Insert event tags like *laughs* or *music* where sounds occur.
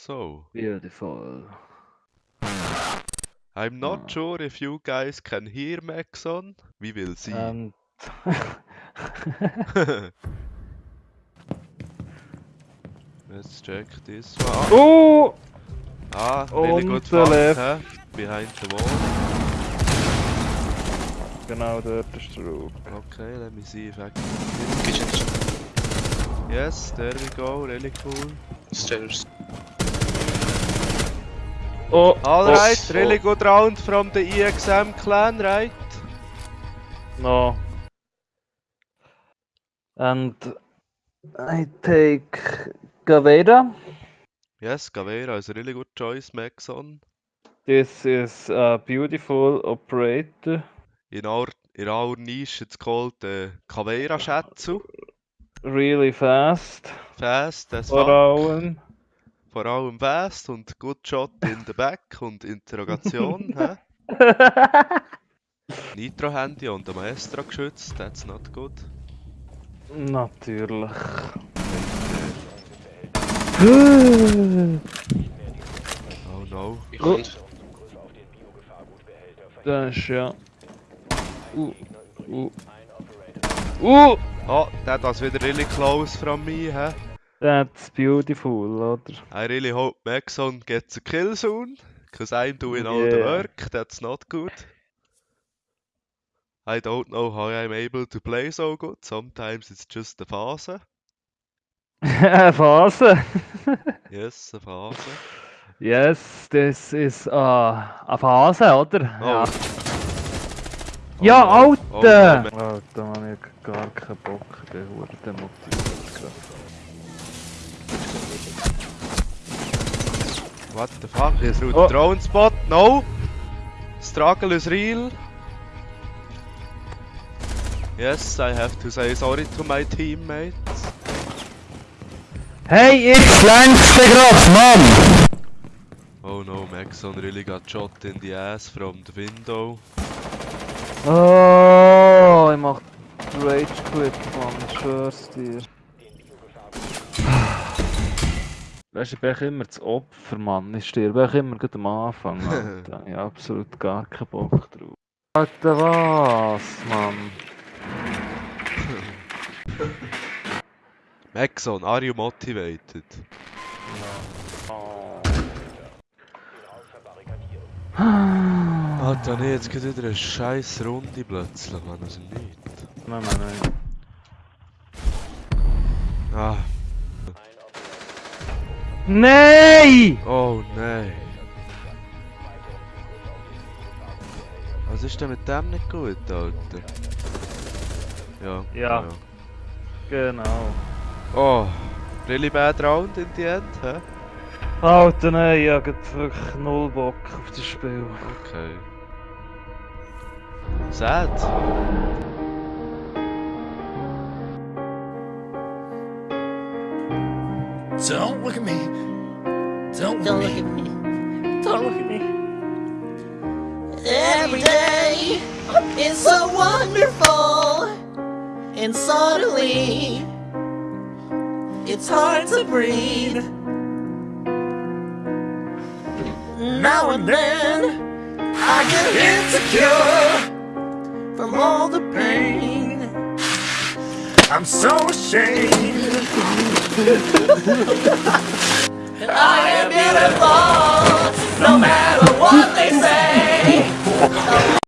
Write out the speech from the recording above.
So, Beautiful. I'm not Ah. sure if you guys can hear Maxon. We will see. And *laughs* Let's check this one. oh! Ah, really On good the flank, left. huh? Behind the wall. Genau dort ist der Raub. Okay, let me see if I can. Kitchen, kitchen. Yes, there we go, really cool. Stairs. Oh! Alright, oh, oh, really good round from the EXM clan, right? No. And I take Caveira. Yes, Caveira is a really good choice, Maxon. This is a beautiful operator. In our in our niche it's called the Caveira Shatsu. Really fast. Fast that's Vor fuck. allem. Vor allem fast und good shot in the back und Interrogation. hä? *laughs* Nitro Handy und der Maestro geschützt, that's not good. Natürlich. Oh no. Behind. Das ist ja. Uh, uh. Uh! Oh, that was wieder really close from me, huh? That's beautiful, oder? I really hope Maxon gets a kill soon, because I'm doing all the work, that's not good. I don't know how I'm able to play so good, sometimes it's just a Phase. Phase. *laughs* *laughs* Yes, a Phase. yes, this is uh, eine Phase, oder? Oh. Ja, ja Oh, Alter! no, Alter, man, ich hab gar keinen Bock, ich bin hure demotiviert gerade. What the fuck? Through Oh. the drone spot? No! Struggle is real. Yes, I have to say sorry to my teammates. Hey, flank's dir grad, Mann! Oh no, Maxon really got shot in the ass from the window. Oh, ich mach Rage Quit, Mann, ich schwör's dir. Weißt du, ich bin immer das Opfer, Mann. Ich sterbe echt immer gerade am Anfang, *laughs* Alter. Ich hab absolut gar keinen Bock drauf. Alter, was, Mann? *laughs* Maxon, are you motivated? Alter, nee, jetzt geht wieder eine scheiß Runde plötzlich, Mann, aus dem Nichts. Nein, nein, nein. Ah, Nein! oh nein. Was ist denn mit dem nicht gut, Alter? Ja. Ja. Genau. Oh, really bad round in the end, hä? Alter, nein, ich hab grad wirklich null Bock auf das Spiel. Okay. Sad. Don't look at me. Don't, Don't look at me. Don't look at me. Every day is so wonderful, and suddenly it's hard to breathe. Now and then I get insecure I'm so ashamed. I am beautiful, no matter what they say.